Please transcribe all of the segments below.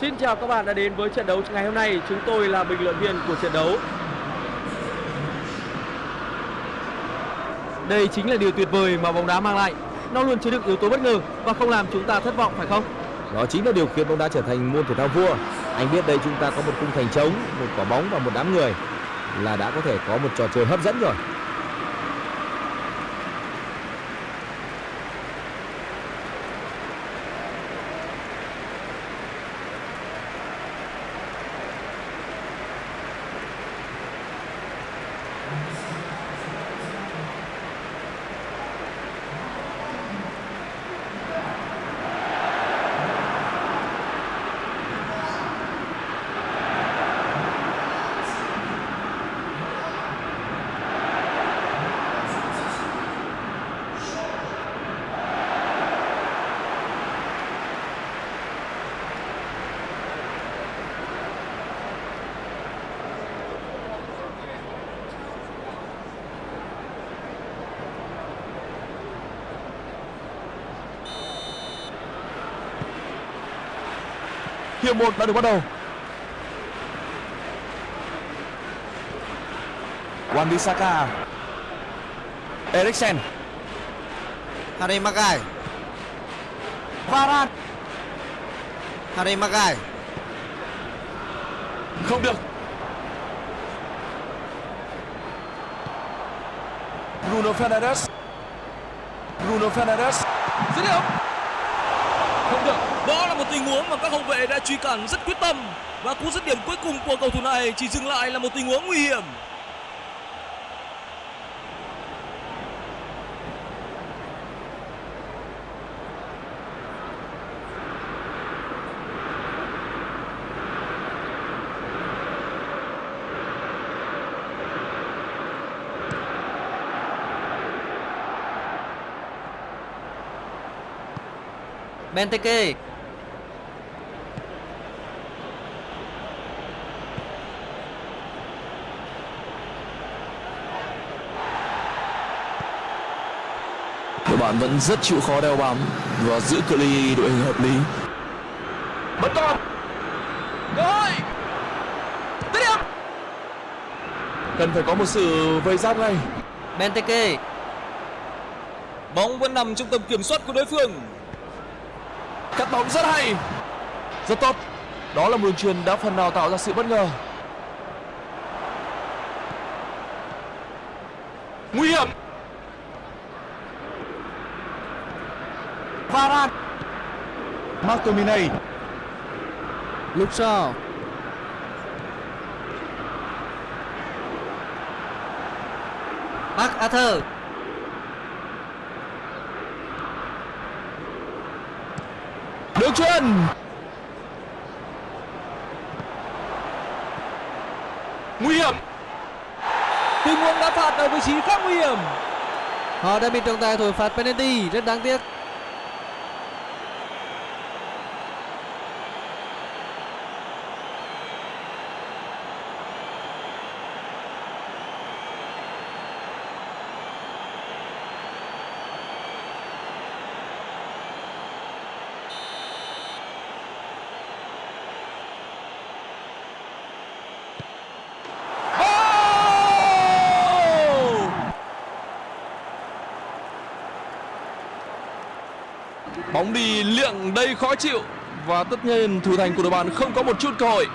Xin chào các bạn đã đến với trận đấu ngày hôm nay. Chúng tôi là bình luận viên của trận đấu. Đây chính là điều tuyệt vời mà bóng đá mang lại. Nó luôn chứa đựng yếu tố bất ngờ và không làm chúng ta thất vọng phải không? Đó chính là điều khiến bóng đá trở thành môn thể thao vua. Anh biết đây chúng ta có một khung thành trống, một quả bóng và một đám người là đã có thể có một trò chơi hấp dẫn rồi. Hiệp 1 đã được bắt đầu. Wan Bissaka. Eriksen. Harry Maguire Varane. Harry Maguire Không được. Bruno Fernandes. Bruno Fernandes. dứt điểm không được đó là một tình huống mà các hậu vệ đã truy cản rất quyết tâm. Và cú dứt điểm cuối cùng của cầu thủ này chỉ dừng lại là một tình huống nguy hiểm. Benteke bạn vẫn rất chịu khó đeo bám và giữ cự ly đội hình hợp lý. Vẫn còn. rồi dứt điểm Cần phải có một sự vây giáp ngay. Benteke bóng vẫn nằm trong tầm kiểm soát của đối phương Cắt bóng rất hay. Rất tốt. Đó là một đường truyền đã phần nào tạo ra sự bất ngờ. Nguy hiểm. Varane. McTominay. Luke Shaw Mark Arthur Đường truyền. Nguy hiểm. tình huống đá phạt ở vị trí khác nguy hiểm Họ đã bị trọng tài thổi phạt penalty Rất đáng tiếc Bóng miệng đầy khó chịu và tất nhiên, thủ thành của đội bạn không có một chút cơ hội.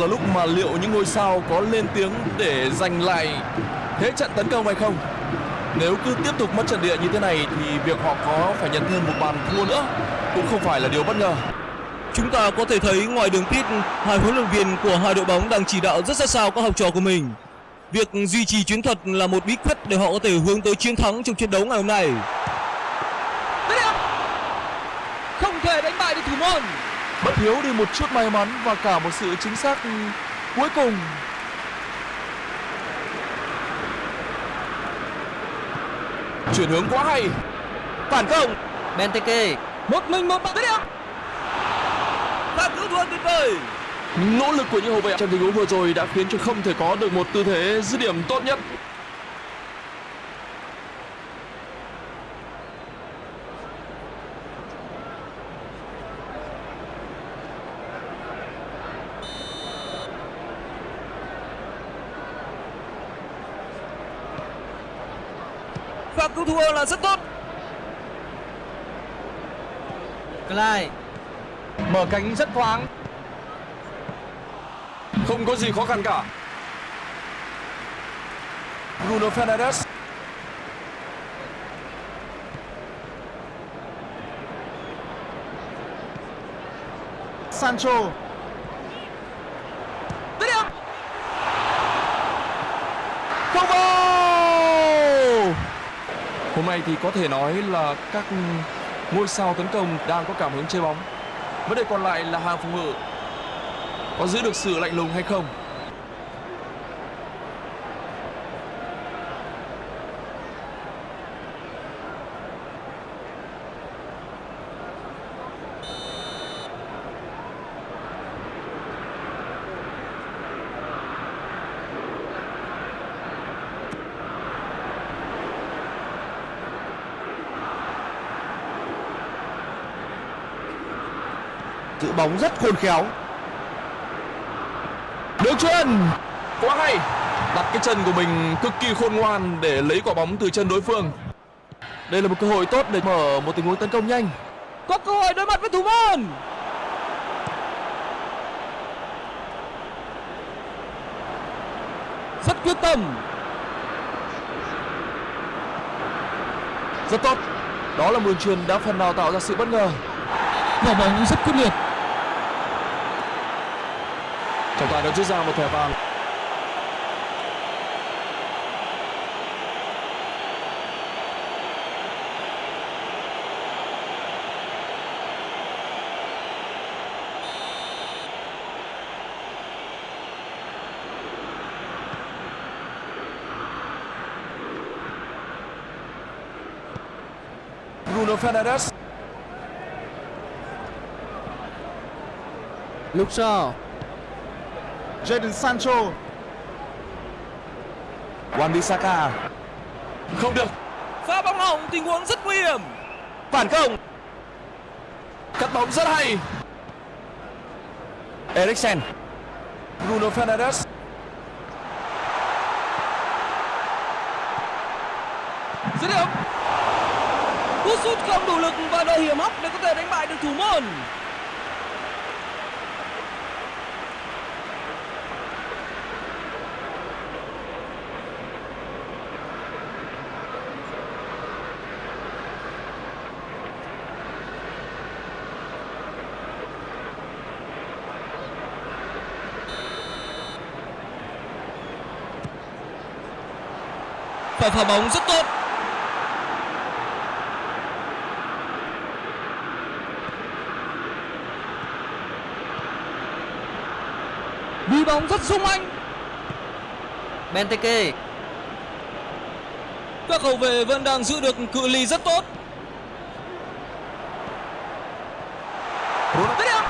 Là lúc mà liệu những ngôi sao có lên tiếng để giành lại thế trận tấn công hay không? Nếu cứ tiếp tục mất trận địa như thế này thì việc họ có phải nhận thêm một bàn thua nữa cũng không phải là điều bất ngờ. Chúng ta có thể thấy ngoài đường pit, hai huấn luyện viên của hai đội bóng đang chỉ đạo rất sát sao các học trò của mình. Việc duy trì chiến thuật là một bí quyết để họ có thể hướng tới chiến thắng trong trận đấu ngày hôm nay. Không thể đánh bại được thủ môn. Thiếu đi một chút may mắn và cả một sự chính xác cuối cùng. Chuyển hướng quá hay. Phản công. Benteke. Một mình một bạn. Tiếp pha cứu thua tuyệt vời. Nỗ lực của những hậu vệ trong tình huống vừa rồi đã khiến cho không thể có được một tư thế dứt điểm tốt nhất thua là rất tốt Clyde Mở cánh rất thoáng. không có gì khó khăn cả Bruno Fernandes Sancho. dứt điểm không vào hôm nay thì có thể nói là các ngôi sao tấn công đang có cảm hứng chơi bóng. Vấn đề còn lại là hàng phòng ngự. Có giữ được sự lạnh lùng hay không? Bóng rất khôn khéo. Đường chuyền. Quá hay. Đặt cái chân của mình cực kỳ khôn ngoan để lấy quả bóng từ chân đối phương. Đây là một cơ hội tốt để mở một tình huống tấn công nhanh. Có cơ hội đối mặt với thủ môn. Rất quyết tâm. Rất tốt. Đó là một đường chuyền đã phần nào tạo ra sự bất ngờ. Quả bóng rất quyết liệt Trọng tài đã rút ra một thẻ vàng Bruno Fernandes. Luke Shaw Jadon Sancho. Wan-Bissaka. Không được. Pha bóng hỏng tình huống rất nguy hiểm. Phản công. Cắt bóng rất hay. Eriksen. Bruno Fernandes. Dứt điểm. Cú sút không đủ lực và đội hiểm hóc để có thể đánh bại được thủ môn pha phá bóng rất tốt. Đi bóng rất sung anh. Benteke. Các hậu vệ vẫn đang giữ được cự ly rất tốt Bruno dứt điểm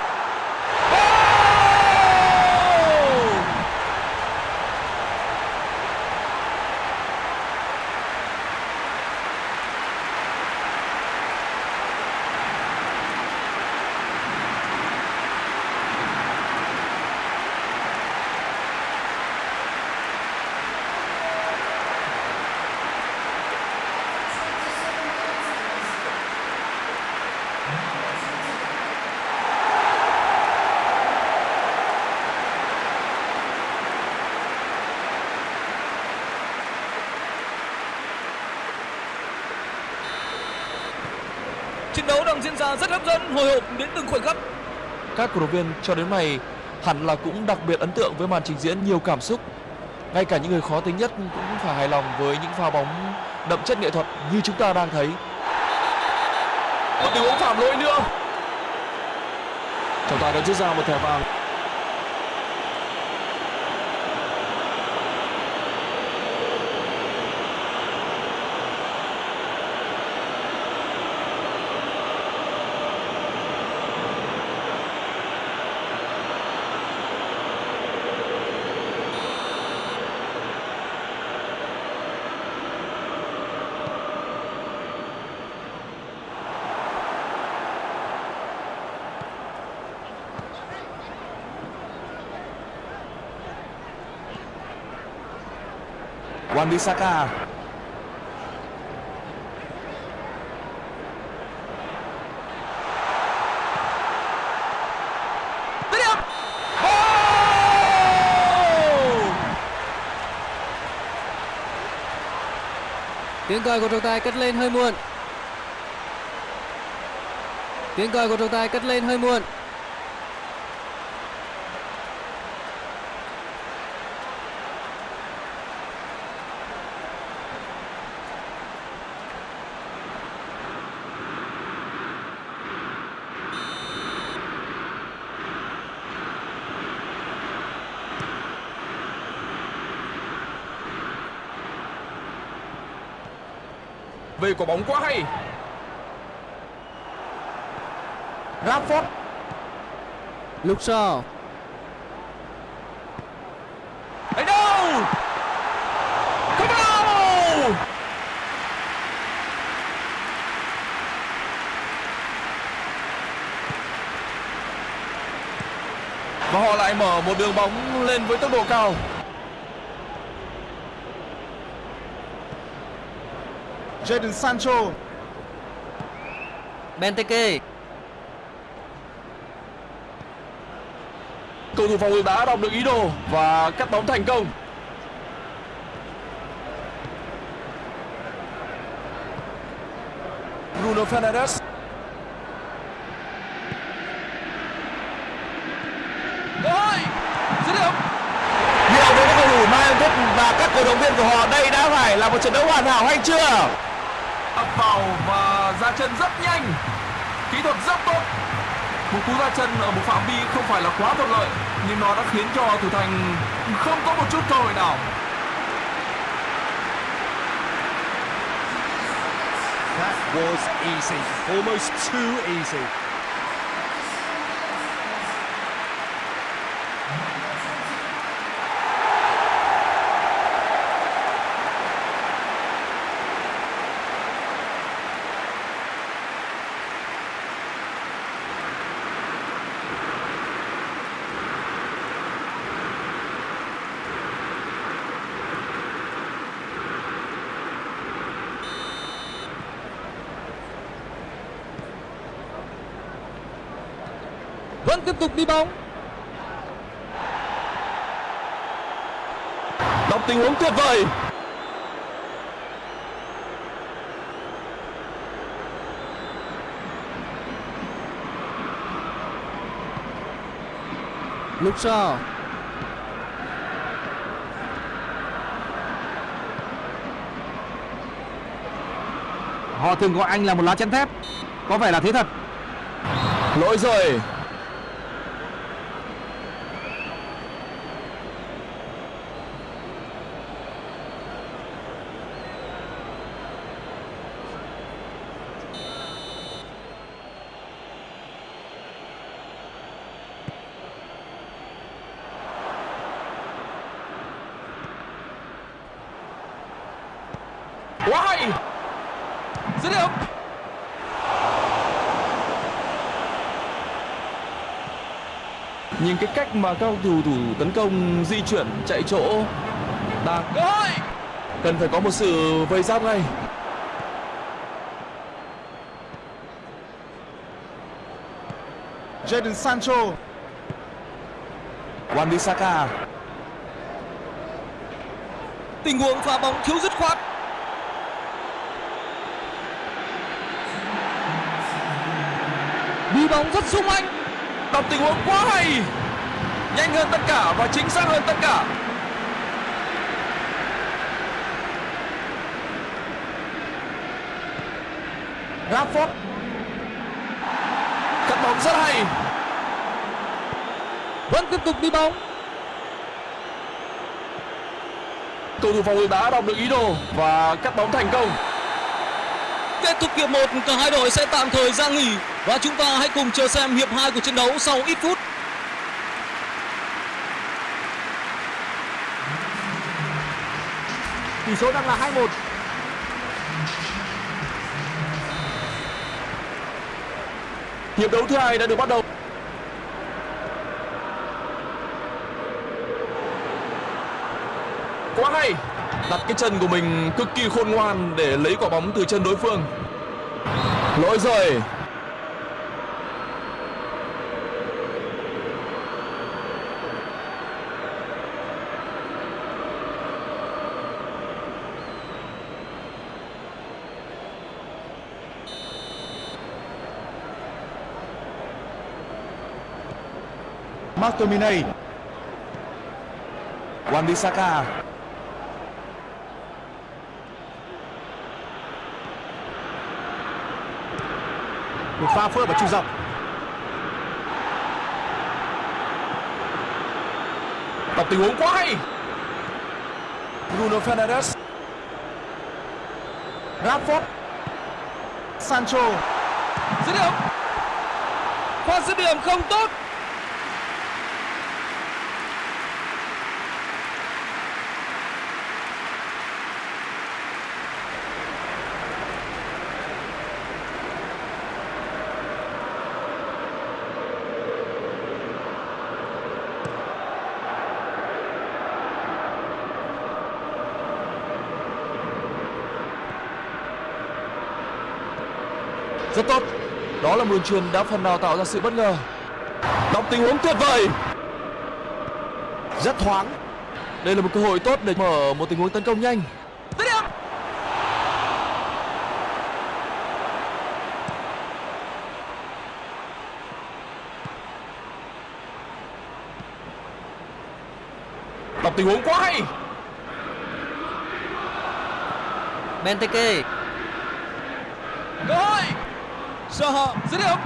Trận đấu đang diễn ra rất hấp dẫn, hồi hộp đến từng khoảnh khắc. Các cổ động viên cho đến này hẳn là cũng đặc biệt ấn tượng với màn trình diễn nhiều cảm xúc. Ngay cả những người khó tính nhất cũng phải hài lòng với những pha bóng đậm chất nghệ thuật như chúng ta đang thấy. Một tình huống phạm lỗi nữa. trọng tài đã rút ra một thẻ vàng Wan Bissaka oh! Tiếng còi của trọng tài cất lên hơi muộn. Tiếng còi của trọng tài cất lên hơi muộn. Về quả bóng quá hay. Rashford Luke Shaw. Đánh đâu? Không đâu Và họ lại mở một đường bóng lên với tốc độ cao Jadon Sancho Benteke. Cầu thủ phòng ngự đã đọc được ý đồ và cắt bóng thành công. Bruno Fernandes. Rồi, dứt điểm. Nhiều với các cầu thủ mang thức và các cổ động viên của họ đây đã phải là một trận đấu hoàn hảo hay chưa? Ập vào và ra chân rất nhanh. Kỹ thuật rất tốt. Một cú ra chân ở một phạm vi không phải là quá thuận lợi nhưng nó đã khiến cho thủ thành không có một chút cơ hội nào. That was easy, almost too easy. Tục đi bóng. đọc tình huống tuyệt vời Luke Shaw. Họ thường gọi anh là một lá chắn thép. Có vẻ là thế thật. lỗi rồi quá hay dứt điểm. Nhìn cái cách mà các thủ thủ tấn công di chuyển chạy chỗ đang hội. Cần phải có một sự vây giáp ngay. Jadon Sancho. Wan Bissaka Tình huống pha bóng thiếu dứt khoát. Bóng rất sung anh. đọc tình huống quá hay. Nhanh hơn tất cả và chính xác hơn tất cả. Rashford cắt bóng rất hay. Vẫn tiếp tục đi bóng. Cầu thủ phòng ngự đã đọc được ý đồ và cắt bóng thành công Kết thúc hiệp 1, cả hai đội sẽ tạm thời ra nghỉ và chúng ta hãy cùng chờ xem hiệp 2 của trận đấu sau ít phút. Tỷ số đang là 2-1. hiệp đấu thứ hai đã được bắt đầu quá hay đặt cái chân của mình cực kỳ khôn ngoan để lấy quả bóng từ chân đối phương lỗi rồi McTominay. Wan-Bissaka. Một pha phối hợp ở trung dọc. đọc tình huống quá hay Bruno Fernandes Rashford. Sancho. dứt điểm pha dứt điểm không tốt rất tốt đó là một đường truyền đã phần nào tạo ra sự bất ngờ. Đọc tình huống tuyệt vời. Rất thoáng. đây là một cơ hội tốt để mở một tình huống tấn công nhanh. Đọc tình huống quá hay. Benteke cơ hội Zaha dứt điểm.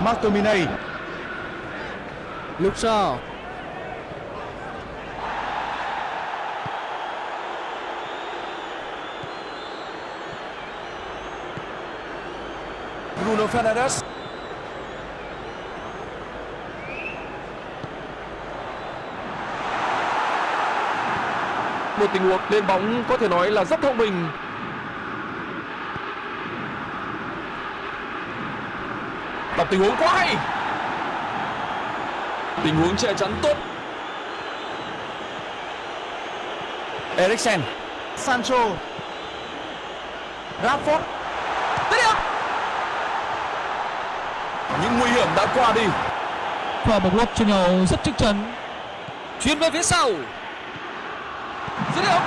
McTominay. lúc sau Bruno Fernandes. Một tình huống lên bóng có thể nói là rất thông minh đọc tình huống quá hay tình huống che chắn tốt Eriksen. Sancho. Rashford. những nguy hiểm đã qua đi Và một lúc trên nhau rất chắc chắn. Chuyên về phía sau. Dứt điểm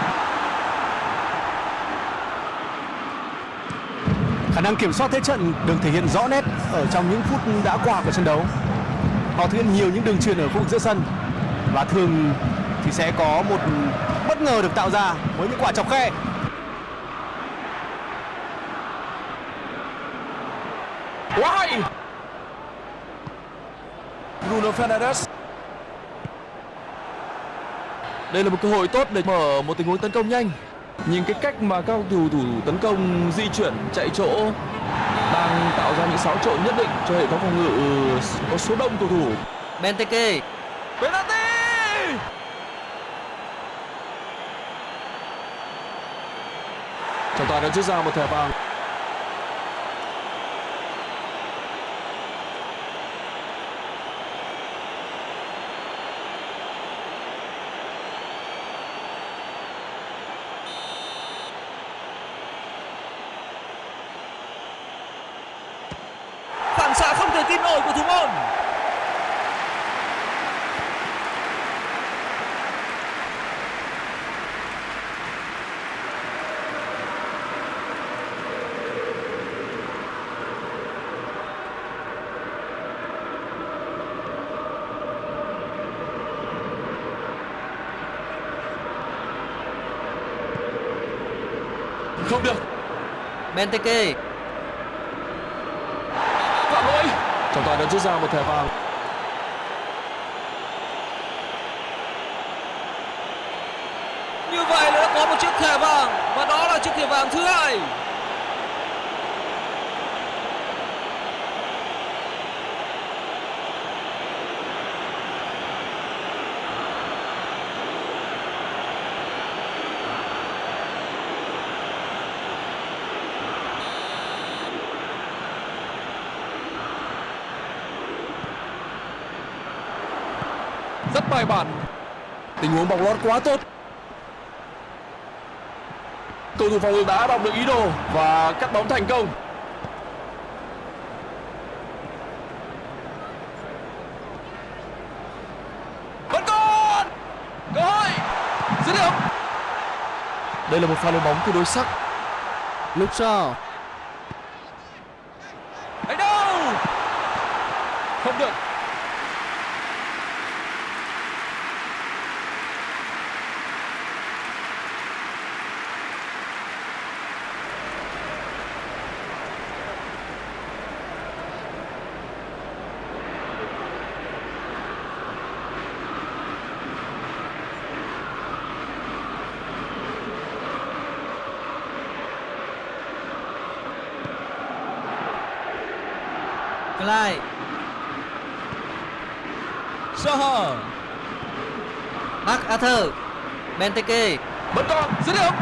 Khả năng kiểm soát thế trận được thể hiện rõ nét ở trong những phút đã qua của trận đấu. Họ thực hiện nhiều những đường truyền ở khu vực giữa sân và thường thì sẽ có một bất ngờ được tạo ra với những quả chọc khe. quá hay Bruno Fernandes đây là một cơ hội tốt để mở một tình huống tấn công nhanh. Nhìn cái cách mà các cầu thủ tấn công di chuyển chạy chỗ đang tạo ra những xáo trộn nhất định cho hệ thống phòng ngự có số đông cầu thủ. Benteke. Penalty! Trọng tài đã rút ra một thẻ vàng Không được. Benteke. Phạm lỗi Trọng tài đã rút ra một thẻ vàng. Như vậy là đã có một chiếc thẻ vàng và đó là chiếc thẻ vàng thứ hai. Rất bài bản Tình huống bóng lót quá tốt. Cầu thủ phòng ngự đã đọc được ý đồ Và cắt bóng thành công. Vẫn còn Cơ hội. Dứt điểm. Đây là một pha lên bóng tương đối sắc. Lúc sau Đánh đâu Không được Clyde Saha. Mark Arthur Benteke Vẫn còn Dứt điểm.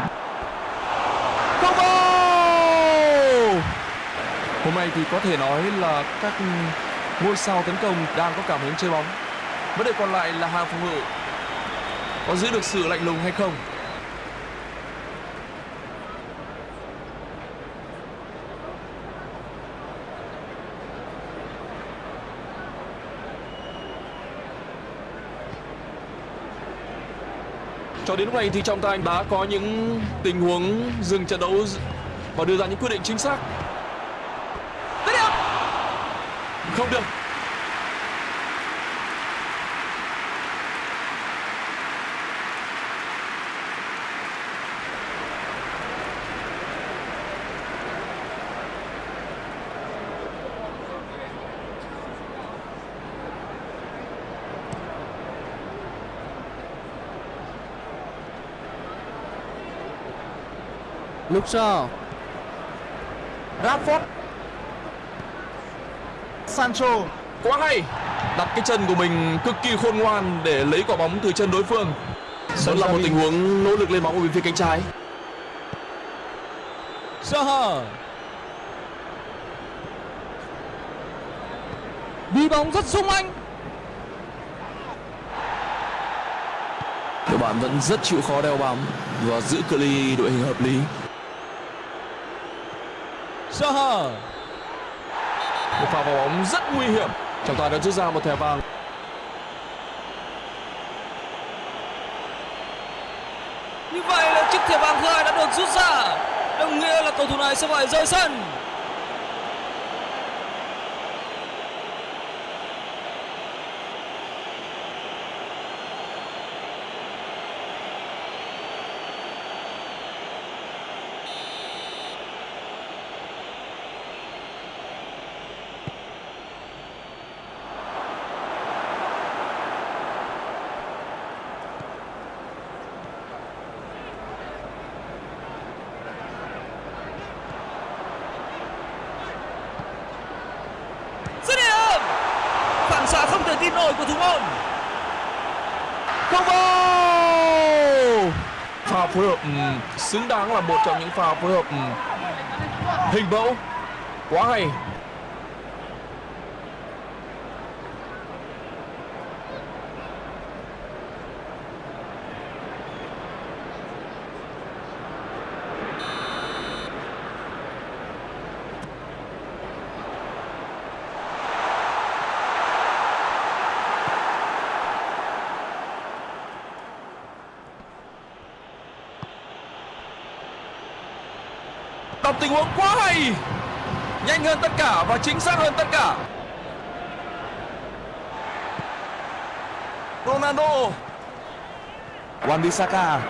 Không vào Hôm nay thì có thể nói là các ngôi sao tấn công đang có cảm hứng chơi bóng. Vấn đề còn lại là hàng phòng ngự. Có giữ được sự lạnh lùng hay không? Cho đến lúc này thì trọng tài đã có những tình huống dừng trận đấu và đưa ra những quyết định chính xác. Dứt điểm. Không được. Luke Shaw Rashford. Sancho. Quá hay. Đặt cái chân của mình cực kỳ khôn ngoan để lấy quả bóng từ chân đối phương. Đó là một tình huống nỗ lực lên bóng ở bên phía cánh trái. Saha. Đi bóng rất sung anh. Đội bạn vẫn rất chịu khó đeo bám và giữ cự ly đội hình hợp lý. Saha. Một pha vào bóng rất nguy hiểm. Trọng tài đã rút ra một thẻ vàng. Như vậy là chiếc thẻ vàng thứ hai đã được rút ra. Đồng nghĩa là cầu thủ này sẽ phải rời sân. Dứt điểm. Phản xạ không thể tin nổi của thủ môn. Không vào! Pha phối hợp ừm, xứng đáng là một trong những pha phối hợp ừ, hình mẫu. Quá hay. Đọc tình huống quá hay. Nhanh hơn tất cả và chính xác hơn tất cả. Ronaldo. Wan Bissaka.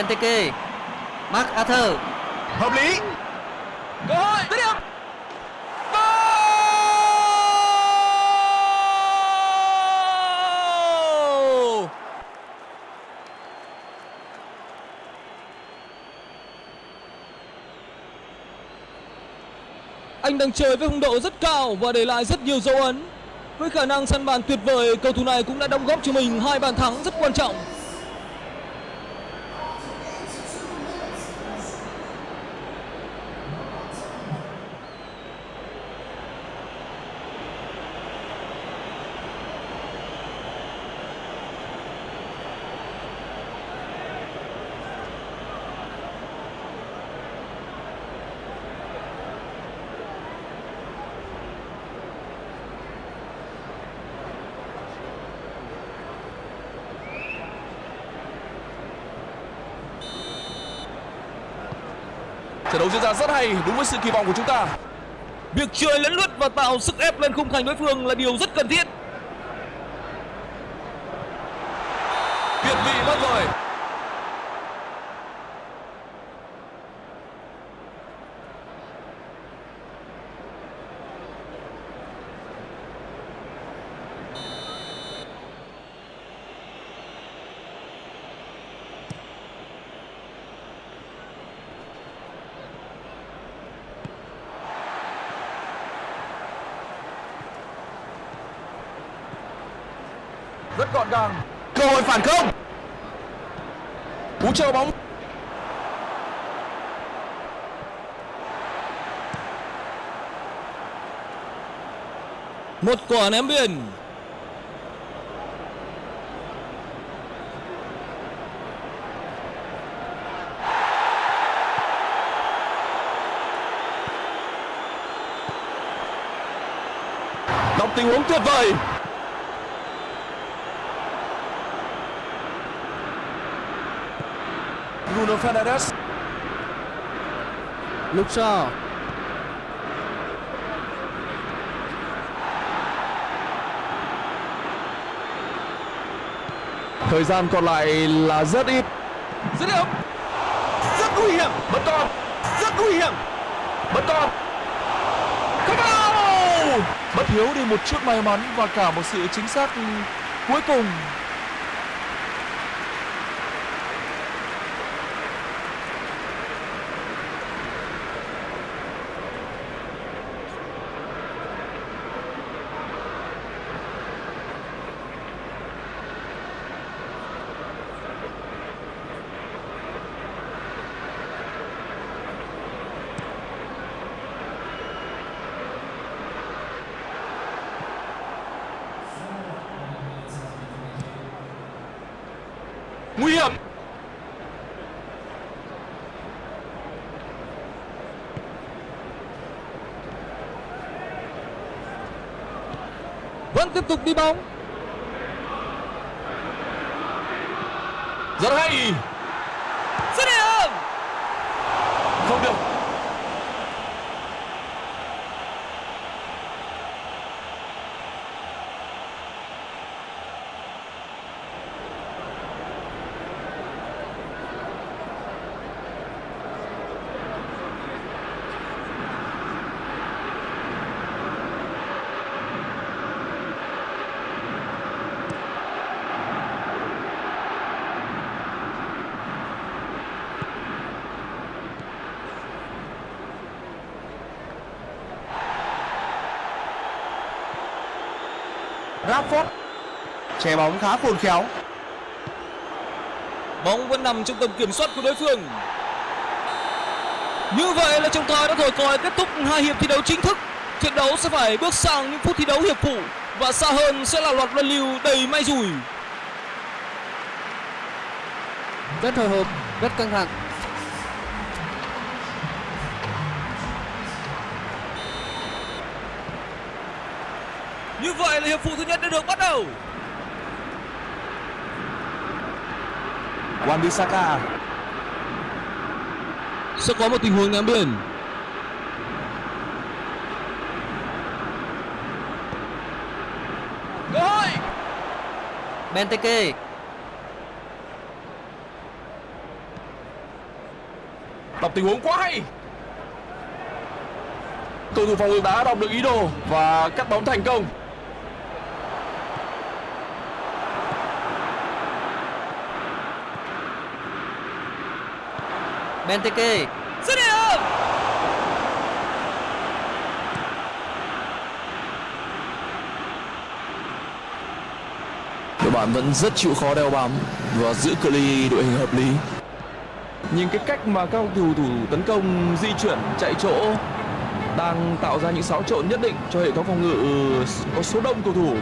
Benteke Mark Arthur Hợp lý. Cơ hội, dứt điểm. Goal! Anh đang chơi với phong độ rất cao và để lại rất nhiều dấu ấn. Với khả năng săn bàn tuyệt vời, cầu thủ này cũng đã đóng góp cho mình hai bàn thắng rất quan trọng. Diễn ra rất hay, đúng với sự kỳ vọng của chúng ta. Việc chơi lẫn lướt và tạo sức ép lên khung thành đối phương là điều rất cần thiết. Việt vị mất rồi. Rất gọn gàng. Cơ hội phản công. Cú chờ bóng. Một quả ném biên. Đọc tình huống tuyệt vời. Bruno Fernandes. Luke Shaw Thời gian còn lại là rất ít. Dứt điểm. Rất nguy hiểm. bất con. Rất nguy hiểm. bất con. Không vào. Bất hiếu đi một chút may mắn và cả một sự chính xác cuối cùng. Nguy hiểm. Vẫn tiếp tục đi bóng. Rất hay. Dứt điểm. Không được. Rashford. Che bóng khá khôn khéo. Bóng vẫn nằm trong tầm kiểm soát của đối phương. Như vậy là trọng tài đã thổi còi kết thúc hai hiệp thi đấu chính thức. Trận đấu sẽ phải bước sang những phút thi đấu hiệp phụ và xa hơn sẽ là loạt luân lưu đầy may rủi. Rất hồi hộp Rất căng thẳng hiệp phụ thứ nhất đã được bắt đầu. Wan-Bissaka. Sẽ có một tình huống ném biên. Cơ hội. Benteke đọc tình huống quá hay cầu thủ phòng ngự đã đọc được ý đồ và cắt bóng thành công Benteke. Dứt điểm đội bạn vẫn rất chịu khó đeo bám và giữ cự ly đội hình hợp lý. Nhìn cái cách mà các cầu thủ tấn công di chuyển chạy chỗ đang tạo ra những xáo trộn nhất định cho hệ thống phòng ngự có số đông cầu thủ.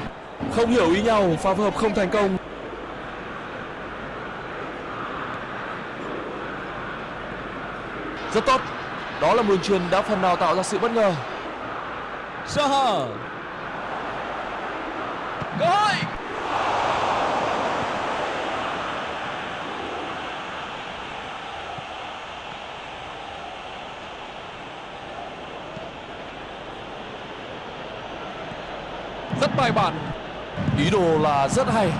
Không hiểu ý nhau pha phối hợp không thành công rất tốt. Đó là một đường truyền đã phần nào tạo ra sự bất ngờ. Saha cơ hội. Rất bài bản. Ý đồ là rất hay.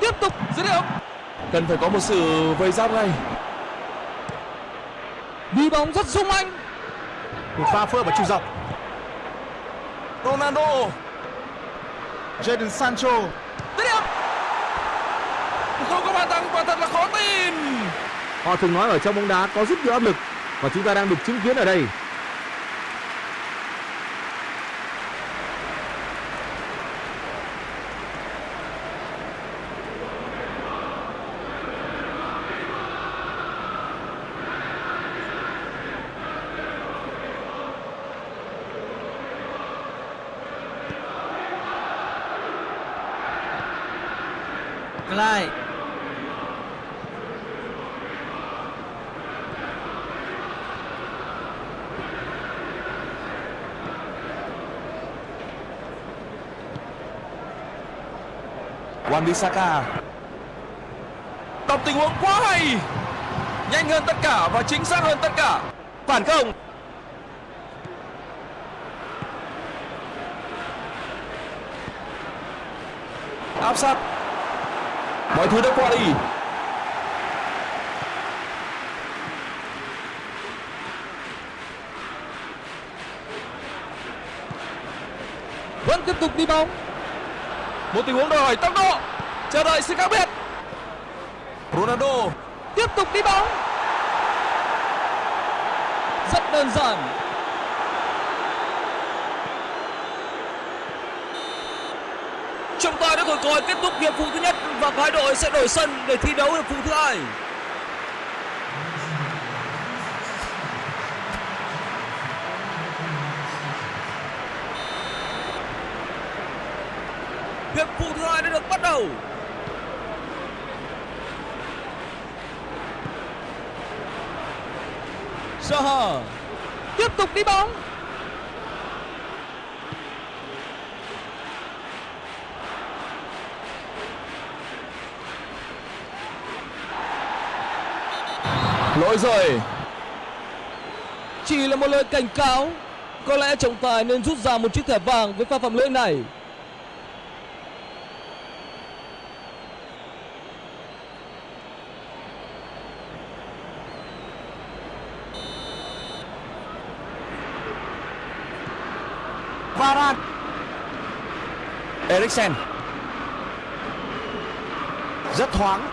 Tiếp tục dứt điểm. Cần phải có một sự vây giáp ngay đi bóng rất sung anh. Một pha phối hợp ở trung dọc. Ronaldo. Jadon Sancho. Dứt điểm không có bàn thắng quả thật là khó tin. Họ thường nói ở trong bóng đá có rất nhiều áp lực và chúng ta đang được chứng kiến ở đây. Clyde Wan Bissaka đọc tình huống quá hay. Nhanh hơn tất cả và chính xác hơn tất cả. Phản công. Áp sát. Mọi thứ đã qua đi. Vẫn tiếp tục đi bóng. Một tình huống đòi hỏi tốc độ chờ đợi sự khác biệt. Ronaldo tiếp tục đi bóng. Rất đơn giản. Trọng tài đã thổi còi kết thúc hiệp phụ thứ nhất và hai đội sẽ đổi sân để thi đấu hiệp phụ thứ hai. Hiệp phụ thứ hai đã được bắt đầu Saha tục đi bóng. Lỗi rồi. Chỉ là một lời cảnh cáo có lẽ trọng tài nên rút ra một chiếc thẻ vàng với pha phạm lỗi này Varan. Eriksen. Rất thoáng.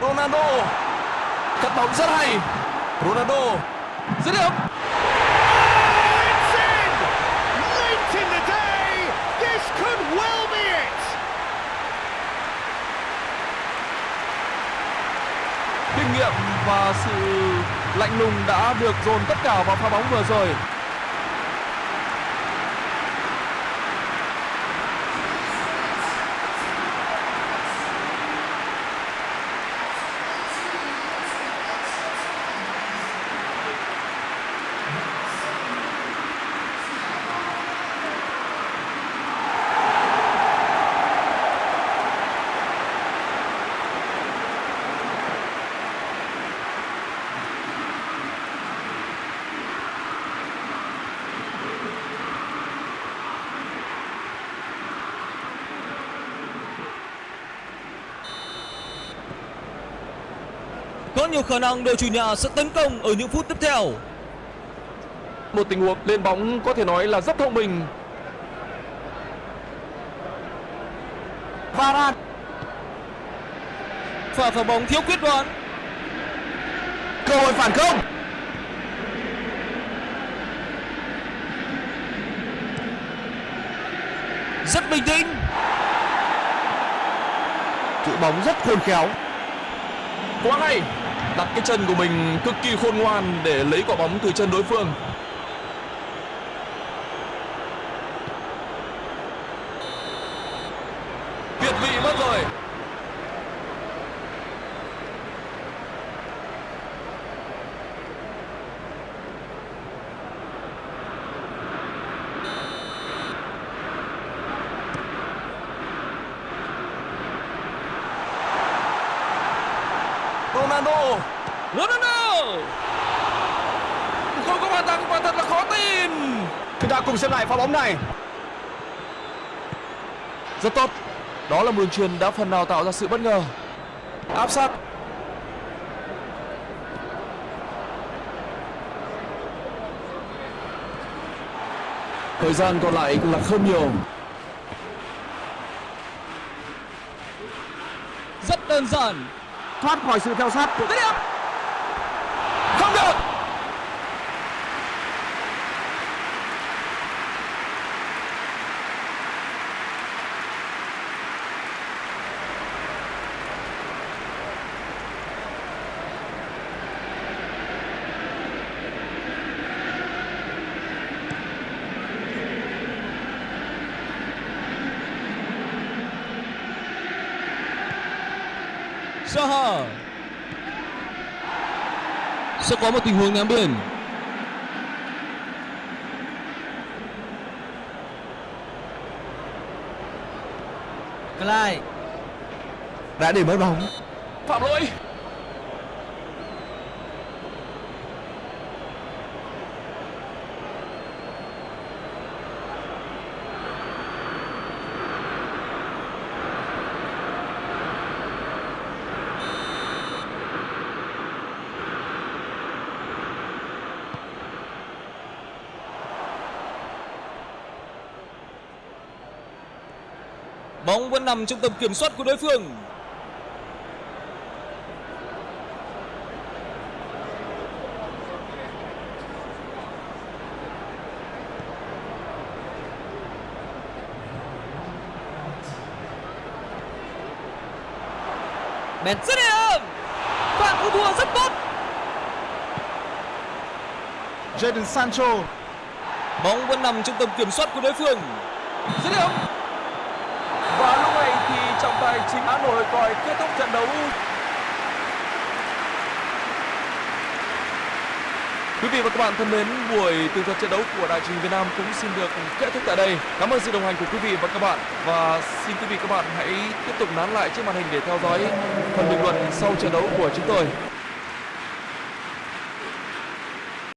Ronaldo. Cắt bóng rất hay. Ronaldo. Dứt điểm. Kinh nghiệm và sự lạnh lùng đã được dồn tất cả vào pha bóng vừa rồi. Có nhiều khả năng đội chủ nhà sẽ tấn công ở những phút tiếp theo. Một tình huống lên bóng có thể nói là rất thông minh. Varane Pha phá bóng thiếu quyết đoán. cơ hội phản công Rất bình tĩnh. giữ bóng rất khôn khéo Quá hay. Đặt cái chân của mình cực kỳ khôn ngoan để lấy quả bóng từ chân đối phương. Việt vị mất rồi. Ronaldo Ronaldo. không có bàn thắng quả thật là khó tin chúng ta cùng xem lại pha bóng này Rất tốt. Đó là một đường truyền đã phần nào tạo ra sự bất ngờ. Áp sát. Thời gian còn lại là không nhiều. Rất đơn giản. thoát khỏi sự theo sát của Không được. Saha. Sẽ có một tình huống ném biên. Clyde đã để mất bóng Phạm lỗi. Bóng vẫn nằm trong tầm kiểm soát của đối phương. Ben Dứt điểm. Phạm cứu thua rất tốt. Jadon Sancho Bóng vẫn nằm trong tầm kiểm soát của đối phương. Dứt điểm. Và lúc này thì trọng tài chính đã nổi còi kết thúc trận đấu. Quý vị và các bạn thân mến, buổi tường thuật trận đấu của Đài truyền Việt Nam cũng xin được kết thúc tại đây. Cảm ơn sự đồng hành của quý vị và các bạn và xin quý vị và các bạn hãy tiếp tục nán lại trên màn hình để theo dõi phần bình luận sau trận đấu của chúng tôi.